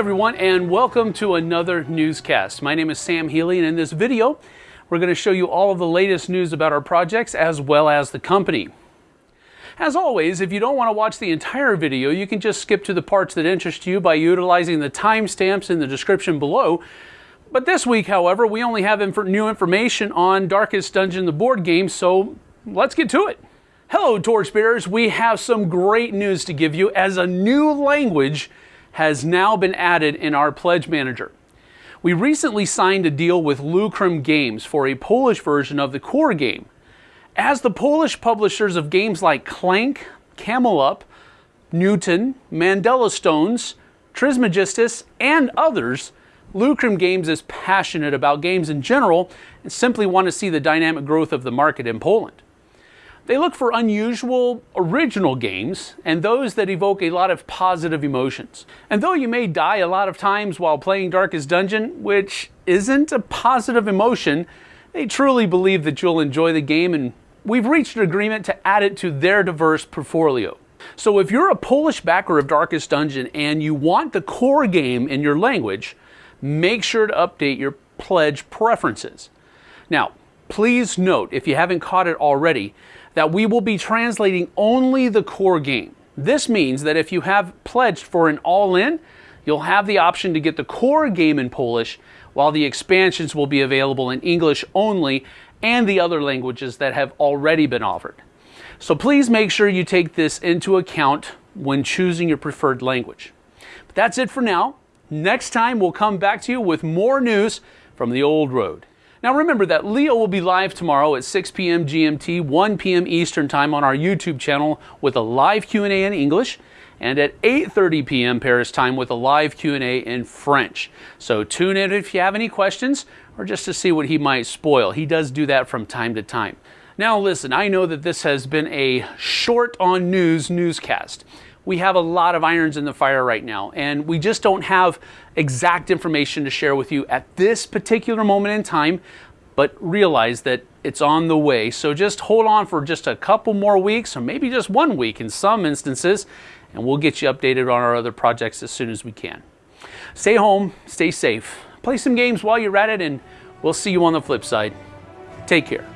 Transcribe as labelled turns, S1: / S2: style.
S1: everyone, and welcome to another newscast. My name is Sam Healy, and in this video, we're going to show you all of the latest news about our projects as well as the company. As always, if you don't want to watch the entire video, you can just skip to the parts that interest you by utilizing the timestamps in the description below. But this week, however, we only have inf new information on Darkest Dungeon, the board game, so let's get to it. Hello, Torchbearers. We have some great news to give you as a new language has now been added in our Pledge Manager. We recently signed a deal with Lucrum Games for a Polish version of the core game. As the Polish publishers of games like Clank, Camel Up, Newton, Mandala Stones, Trismegistus, and others, Lucrum Games is passionate about games in general and simply want to see the dynamic growth of the market in Poland. They look for unusual, original games and those that evoke a lot of positive emotions. And though you may die a lot of times while playing Darkest Dungeon, which isn't a positive emotion, they truly believe that you'll enjoy the game and we've reached an agreement to add it to their diverse portfolio. So if you're a Polish backer of Darkest Dungeon and you want the core game in your language, make sure to update your pledge preferences. Now, please note, if you haven't caught it already, that we will be translating only the core game. This means that if you have pledged for an all-in, you'll have the option to get the core game in Polish, while the expansions will be available in English only and the other languages that have already been offered. So please make sure you take this into account when choosing your preferred language. But that's it for now. Next time, we'll come back to you with more news from the old road. Now remember that Leo will be live tomorrow at 6 p.m. GMT, 1 p.m. Eastern Time on our YouTube channel with a live Q&A in English and at 8:30 p.m. Paris time with a live Q&A in French. So tune in if you have any questions or just to see what he might spoil. He does do that from time to time. Now listen, I know that this has been a short on news newscast we have a lot of irons in the fire right now, and we just don't have exact information to share with you at this particular moment in time, but realize that it's on the way. So just hold on for just a couple more weeks, or maybe just one week in some instances, and we'll get you updated on our other projects as soon as we can. Stay home, stay safe, play some games while you're at it, and we'll see you on the flip side. Take care.